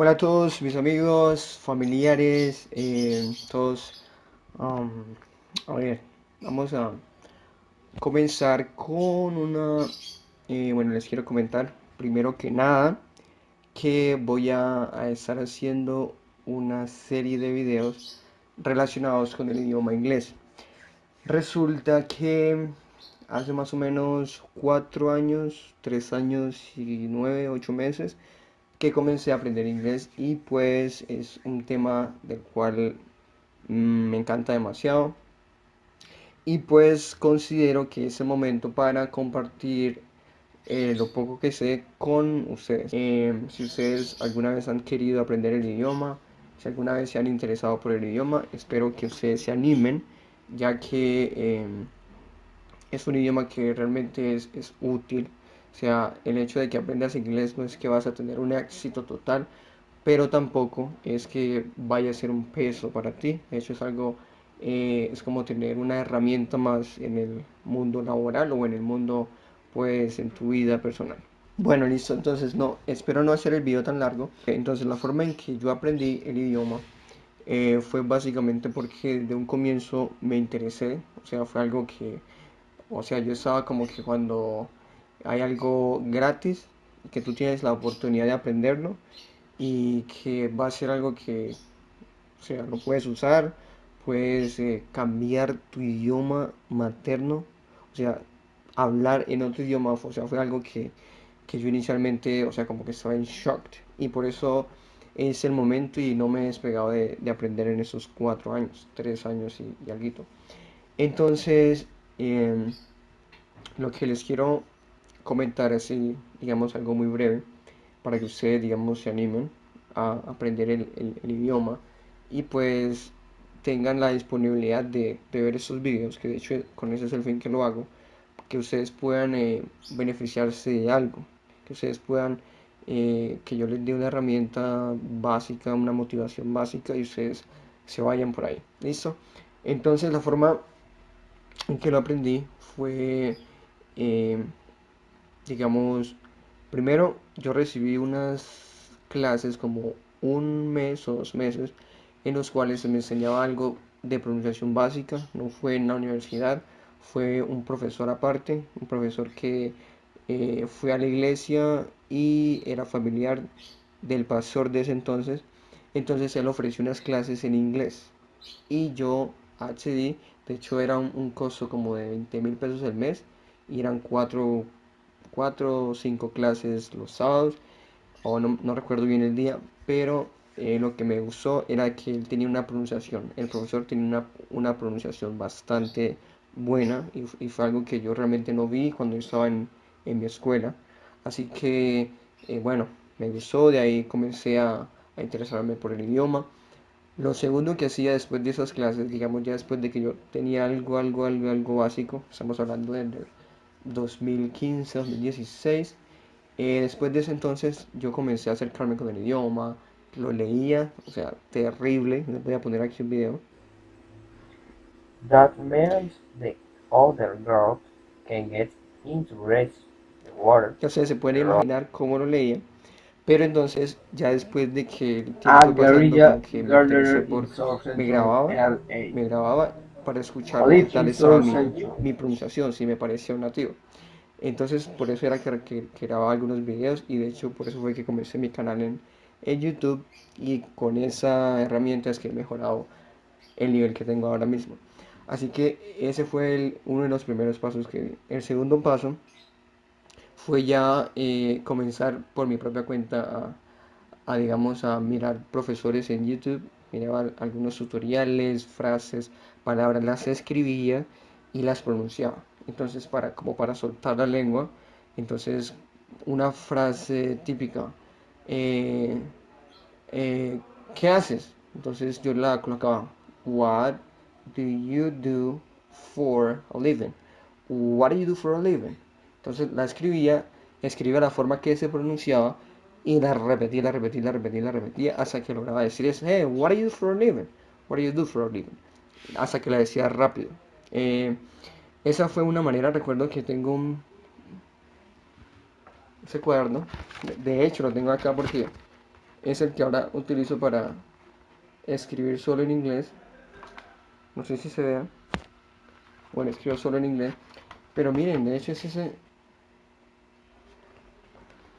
Hola a todos mis amigos, familiares, eh, todos. um, a ver, vamos a comenzar con una... eh, bueno, les quiero comentar primero que nada que voy a, a estar haciendo una serie de videos relacionados con el idioma inglés. Resulta que hace más o menos cuatro años, tres años y nueve, ocho meses que comencé a aprender inglés y pues es un tema del cual mm, me encanta demasiado y pues considero que es el momento para compartir eh, lo poco que sé con ustedes. Em, si ustedes alguna vez han querido aprender el idioma, si alguna vez se han interesado por el idioma, espero que ustedes se animen, ya que em, es un idioma que realmente es, es útil. O sea, el hecho de que aprendas inglés no es que vas a tener un éxito total, pero tampoco es que vaya a ser un peso para ti. De hecho, es algo, eh, es como tener una herramienta más en el mundo laboral o en el mundo, pues, en tu vida personal. Bueno, listo, entonces no, espero no hacer el video tan largo. Entonces, la forma en que yo aprendí el idioma eh, fue básicamente porque de un comienzo me interesé, o sea, fue algo que, o sea, yo estaba como que cuando hay algo gratis, que tú tienes la oportunidad de aprenderlo y que va a ser algo que, o sea, lo puedes usar, puedes eh, cambiar tu idioma materno, o sea, hablar en otro idioma, o sea, fue algo que, que yo inicialmente, o sea, como que estaba en shock y por eso es el momento y no me he despegado de, de aprender en esos cuatro años, tres años y, y algo. Entonces, em, lo que les quiero comentar así, digamos, algo muy breve, para que ustedes, digamos, se animen a aprender el, idioma y pues tengan la disponibilidad de, ver esos videos, que de hecho con ese es el fin que lo hago, que ustedes puedan eh, beneficiarse de algo, que ustedes puedan, eh, que yo les dé una herramienta básica, una motivación básica y ustedes se vayan por ahí. ¿Listo? Entonces la forma en que lo aprendí fue, eh, digamos, primero yo recibí unas clases como un mes o dos meses en los cuales se me enseñaba algo de pronunciación básica, no fue en la universidad, fue un profesor aparte, un profesor que eh, fue a la iglesia y era familiar del pastor de ese entonces, entonces él ofreció unas clases en inglés y yo accedí, de hecho era un, un costo como de veinte mil pesos al mes y eran cuatro, cuatro o cinco clases los sábados o no, no recuerdo bien el día, pero eh, lo que me gustó era que él tenía una pronunciación, el profesor tenía una, una pronunciación bastante buena y, fue algo que yo realmente no vi cuando estaba en, en mi escuela. Así que, eh, bueno, me gustó, de ahí comencé a, a interesarme por el idioma. Lo segundo que hacía después de esas clases, digamos ya después de que yo tenía algo, algo, algo, algo básico, estamos hablando del 2015, 2016, eh, después de ese entonces yo comencé a acercarme con el idioma, lo leía, o sea, terrible, les voy a poner aquí un video. That means the other girls can get into race the water. O sea, se pueden imaginar cómo lo leía. Pero entonces, ya después de que el tiempo Ah, pasando, que me por... Me grababa, me grababa para escuchar qué tal estaba mi, mi pronunciación, si me parecía un nativo. Entonces, por eso era que, que, que grababa algunos videos y de hecho por eso fue que comencé mi canal en, en YouTube y con esa herramienta es que he mejorado el nivel que tengo ahora mismo. Así que ese fue el- uno de los primeros pasos que di. El segundo paso fue ya eh, comenzar por mi propia cuenta a, a, digamos, a mirar profesores en YouTube. Miraba algunos tutoriales, frases, palabras, las escribía y las pronunciaba. Entonces, para, como para soltar la lengua, entonces una frase típica, eh, eh, ¿qué haces? Entonces yo la colocaba, What do you do for a living? What do you do for a living? Entonces la escribía, escribía la forma que se pronunciaba y la repetía, la repetía, la repetía, la repetía hasta que lograba decir eso, hey, what do you do for a living? What do you do for a living? Hasta que la decía rápido. Eh, esa fue una manera, recuerdo que tengo un, ese cuaderno, de- de hecho lo tengo acá porque es el que ahora utilizo para escribir solo en inglés. No sé si se vea. Bueno, escribo solo en inglés. Pero miren, de hecho es ese...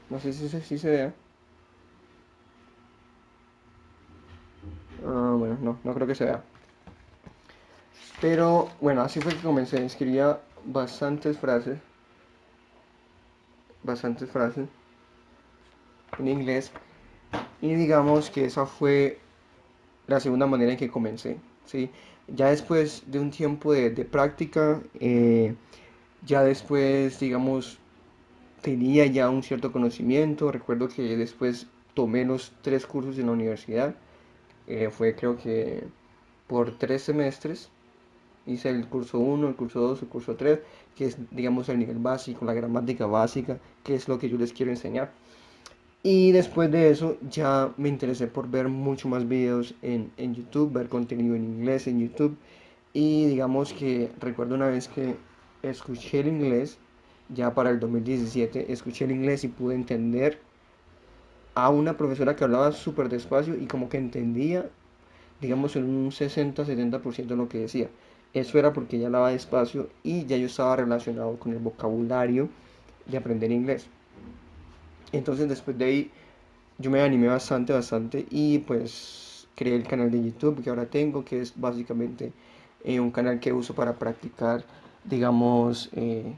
No sé si, si se vea. Ah, bueno, no, no creo que se vea. Pero bueno, así fue que comencé. Escribía bastantes frases. Bastantes frases. En inglés. Y digamos que esa fue la segunda manera en que comencé. ¿sí? Ya después de un tiempo de, práctica, eh, ya después, digamos, tenía ya un cierto conocimiento. Recuerdo que después tomé los tres cursos en la universidad. Eh, fue creo que por tres semestres. Hice el curso 1, el curso 2, el curso 3, que es digamos el nivel básico, la gramática básica, que es lo que yo les quiero enseñar. Y después de eso ya me interesé por ver mucho más videos en, en YouTube, ver contenido en inglés en YouTube. Y digamos que recuerdo una vez que escuché el inglés, ya para el 2017, escuché el inglés y pude entender a una profesora que hablaba súper despacio y como que entendía, digamos, en un 60-70% de lo que decía. Eso era porque ella hablaba despacio y ya yo estaba relacionado con el vocabulario de aprender inglés. Entonces después de ahí yo me animé bastante, bastante y pues creé el canal de YouTube que ahora tengo, que es básicamente eh, un canal que uso para practicar, digamos, eh,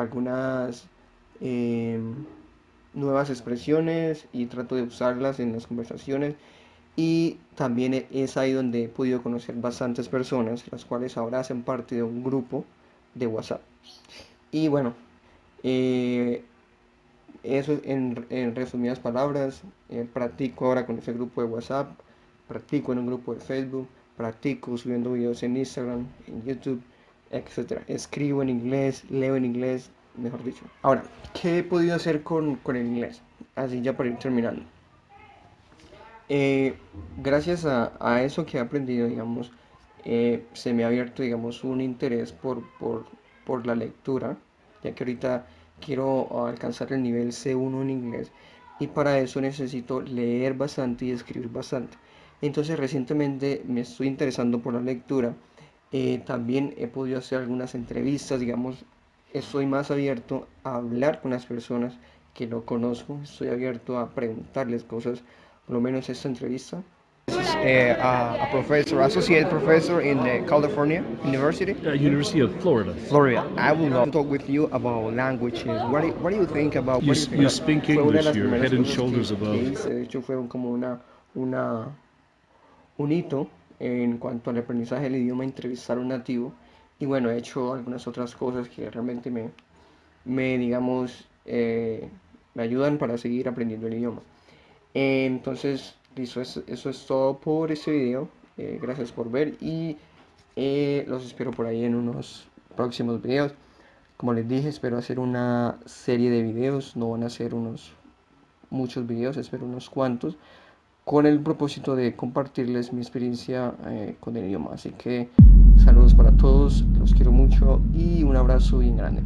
algunas em, nuevas expresiones y trato de usarlas en las conversaciones. Y también es ahí donde he podido conocer bastantes personas, las cuales ahora hacen parte de un grupo de WhatsApp. Y bueno, eh, eso en, resumidas palabras, eh, practico ahora con ese grupo de WhatsApp, practico en un grupo de Facebook, practico subiendo videos en Instagram, en YouTube, etc. Escribo en inglés, leo en inglés, mejor dicho. Ahora, ¿qué he podido hacer con, con el inglés? Así ya para ir terminando. Eh, gracias a, a, eso que he aprendido, digamos, eh, se me ha abierto, digamos, un interés por, por, por la lectura, ya que ahorita quiero alcanzar el nivel C1 en inglés y para eso necesito leer bastante y escribir bastante. Entonces recientemente me estoy interesando por la lectura. Eh, también he podido hacer algunas entrevistas, digamos, estoy más abierto a hablar con las personas que no conozco, estoy abierto a preguntarles cosas, por lo menos esta entrevista a, a, professor, associate professor in uh, California University. Uh, University of Florida. Florida. I would love to talk with you about languages. What do, what do you think about? You, you, think you speak English. You're head and shoulders above. De hecho, fue como una, una, un hito en cuanto al aprendizaje del idioma, entrevistar a un nativo. Y bueno, he hecho algunas otras cosas que realmente me, me digamos, eh, me ayudan para seguir aprendiendo el idioma. entonces, Listo, eso, es todo por este video. Eh, gracias por ver y eh, los espero por ahí en unos próximos videos. Como les dije, espero hacer una serie de videos. No van a ser unos muchos videos, espero unos cuantos. Con el propósito de compartirles mi experiencia eh, con el idioma. Así que saludos para todos, los quiero mucho y un abrazo bien grande.